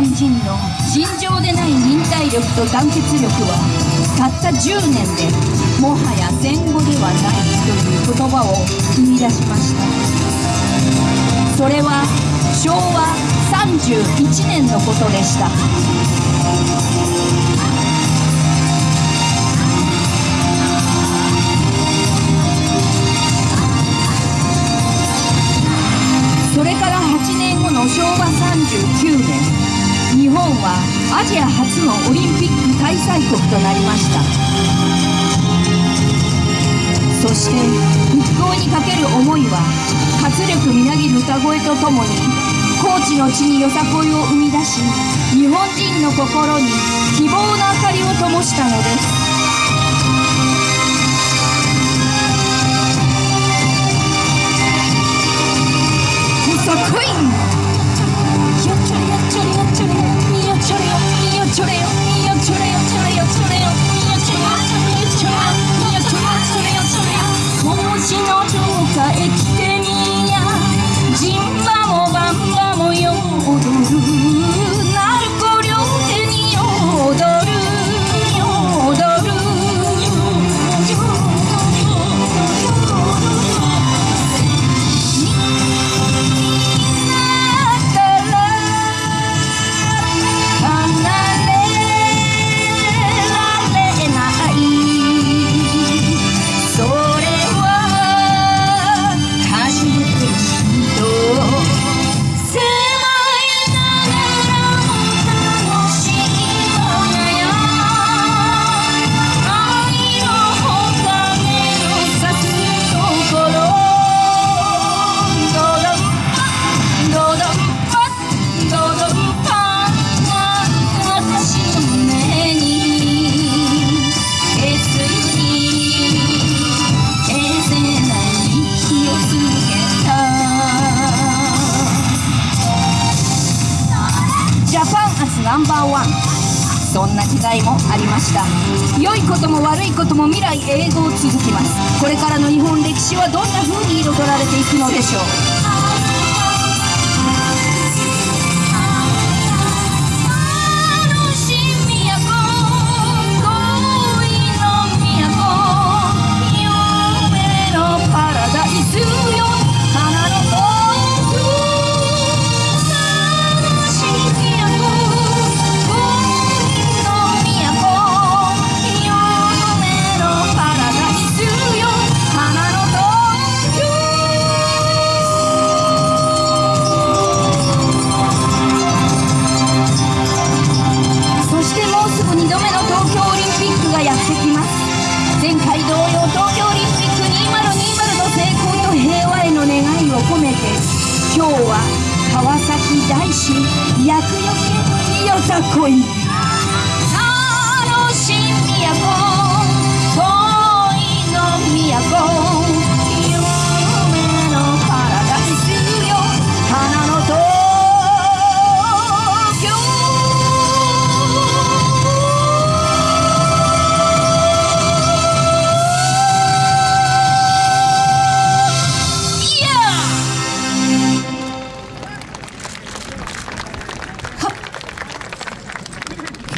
日本人の尋常でない忍耐力と団結力はたった10年でもはや戦後ではないという言葉を生み出しました。それは昭和31年のことでした。それから8年後の昭和39年。日本はアジア初のオリンピック開催国となりました。そして復興にかける思いは活力みなぎる歌声とともに高知の地によさこいを生み出し日本人の心に希望の明かりを灯したのです。ナンバーワン。そんな時代もありました。良いことも悪いことも未来永劫続きます。これからの日本歴史はどんな風に彩られていくのでしょう？は川崎大師厄除けよさこい。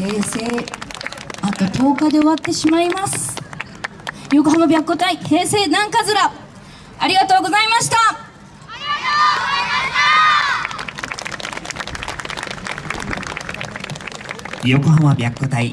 平成あと10日で終わってしまいます。横浜白虎隊平成南桂ありがとうございました。横浜白虎隊